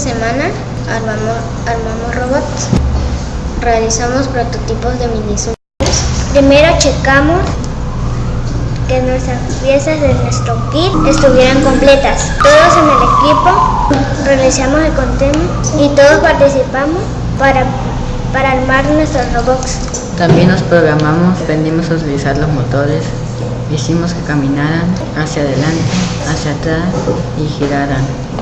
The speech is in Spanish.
semana armamos robots. Realizamos prototipos de mini Primero checamos que nuestras piezas de nuestro kit estuvieran completas. Todos en el equipo realizamos el conteo y todos participamos para, para armar nuestros robots. También nos programamos, aprendimos a utilizar los motores, hicimos que caminaran hacia adelante, hacia atrás y giraran.